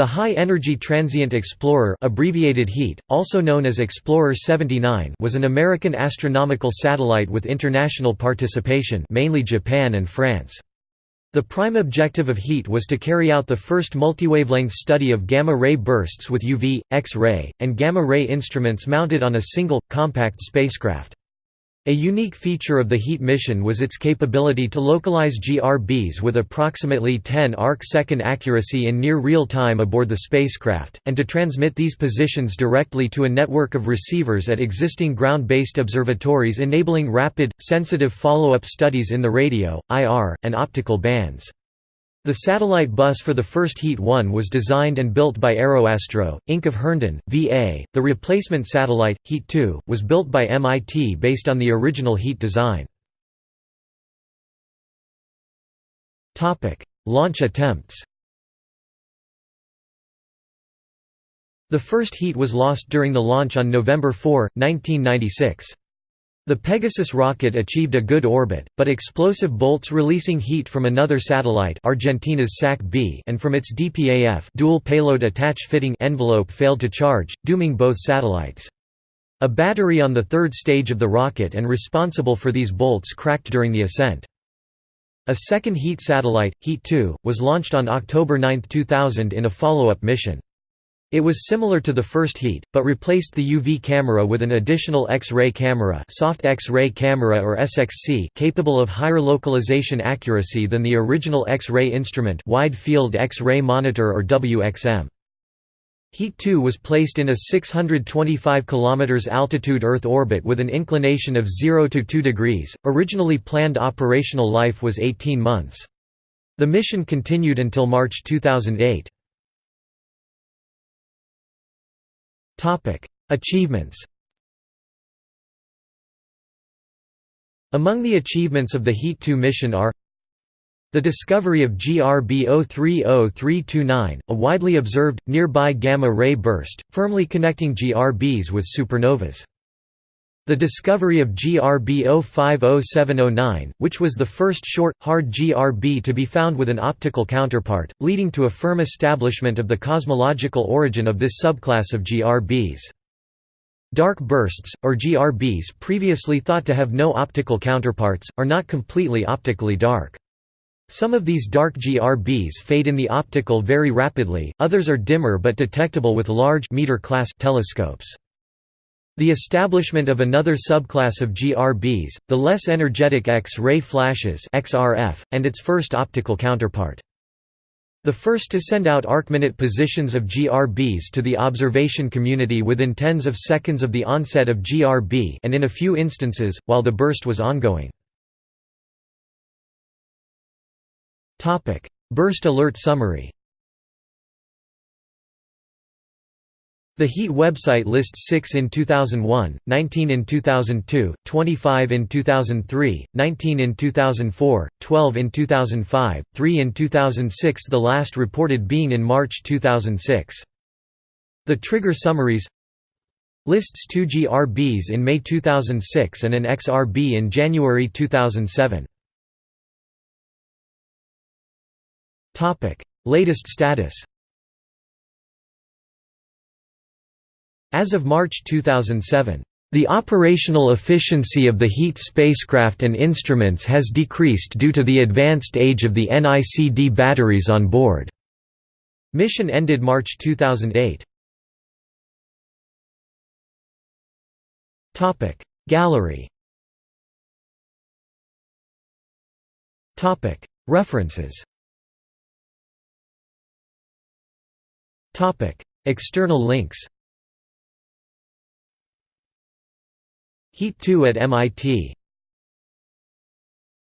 The High Energy Transient Explorer abbreviated HETE, also known as Explorer 79 was an American astronomical satellite with international participation mainly Japan and France. The prime objective of HETE was to carry out the first multiwavelength study of gamma-ray bursts with UV, X-ray, and gamma-ray instruments mounted on a single, compact spacecraft. A unique feature of the HETE mission was its capability to localize GRBs with approximately 10 arc-second accuracy in near real time aboard the spacecraft, and to transmit these positions directly to a network of receivers at existing ground-based observatories enabling rapid, sensitive follow-up studies in the radio, IR, and optical bands. The satellite bus for the first HETE 1 was designed and built by Aeroastro, Inc. of Herndon, VA. The replacement satellite, HETE 2, was built by MIT based on the original HETE design. Launch attempts The first HETE was lost during the launch on November 4, 1996. The Pegasus rocket achieved a good orbit, but explosive bolts releasing HETE from another satellite Argentina's SAC-B and from its DPAF dual payload attach fitting envelope failed to charge, dooming both satellites. A battery on the third stage of the rocket and responsible for these bolts cracked during the ascent. A second HETE satellite, HETE 2, was launched on October 9, 2000 in a follow-up mission. It was similar to the first HETE, but replaced the UV camera with an additional X-ray camera, soft X-ray camera or SXC, capable of higher localization accuracy than the original X-ray instrument, wide field X-ray monitor or WXM. HETE 2 was placed in a 625 km altitude Earth orbit with an inclination of 0 to 2 degrees. Originally planned operational life was 18 months. The mission continued until March 2008. Achievements Among the achievements of the HETE 2 mission are the discovery of GRB 030329, a widely observed, nearby gamma-ray burst, firmly connecting GRBs with supernovas. The discovery of GRB 050709, which was the first short, hard GRB to be found with an optical counterpart, leading to a firm establishment of the cosmological origin of this subclass of GRBs. Dark bursts, or GRBs previously thought to have no optical counterparts, are not completely optically dark. Some of these dark GRBs fade in the optical very rapidly, others are dimmer but detectable with large meter-class telescopes. The establishment of another subclass of GRBs, the less energetic X-ray flashes XRF, and its first optical counterpart. The first to send out arcminute positions of GRBs to the observation community within tens of seconds of the onset of GRB and in a few instances, while the burst was ongoing. Burst alert summary The HETE website lists 6 in 2001, 19 in 2002, 25 in 2003, 19 in 2004, 12 in 2005, 3 in 2006 the last reported being in March 2006. The trigger summaries lists two GRBs in May 2006 and an XRB in January 2007. Latest status As of March 2007, the operational efficiency of the HETE spacecraft and instruments has decreased due to the advanced age of the NICD batteries on board. Mission ended March 2008. Topic Gallery Topic References Topic External links HETE 2 at MIT